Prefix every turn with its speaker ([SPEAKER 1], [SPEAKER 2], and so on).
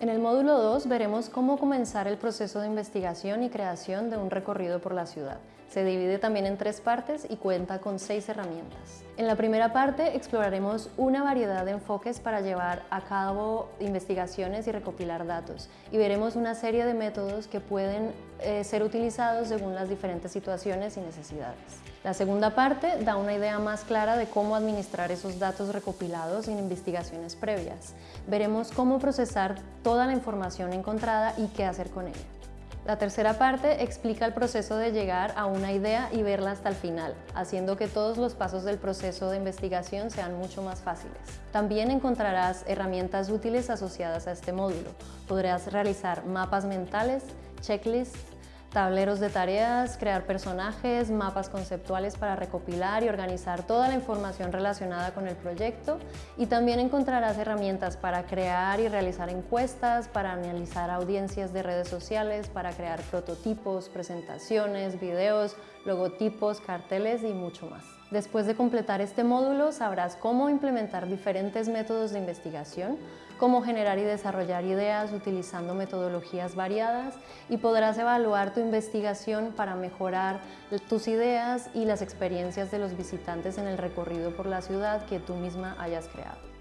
[SPEAKER 1] En el módulo 2 veremos cómo comenzar el proceso de investigación y creación de un recorrido por la ciudad. Se divide también en tres partes y cuenta con seis herramientas. En la primera parte exploraremos una variedad de enfoques para llevar a cabo investigaciones y recopilar datos y veremos una serie de métodos que pueden eh, ser utilizados según las diferentes situaciones y necesidades. La segunda parte da una idea más clara de cómo administrar esos datos recopilados en investigaciones previas. Veremos cómo procesar toda la información encontrada y qué hacer con ella. La tercera parte explica el proceso de llegar a una idea y verla hasta el final, haciendo que todos los pasos del proceso de investigación sean mucho más fáciles. También encontrarás herramientas útiles asociadas a este módulo. Podrás realizar mapas mentales, checklists, tableros de tareas, crear personajes, mapas conceptuales para recopilar y organizar toda la información relacionada con el proyecto y también encontrarás herramientas para crear y realizar encuestas, para analizar audiencias de redes sociales, para crear prototipos, presentaciones, videos, logotipos, carteles y mucho más. Después de completar este módulo sabrás cómo implementar diferentes métodos de investigación, cómo generar y desarrollar ideas utilizando metodologías variadas y podrás evaluar tu investigación para mejorar tus ideas y las experiencias de los visitantes en el recorrido por la ciudad que tú misma hayas creado.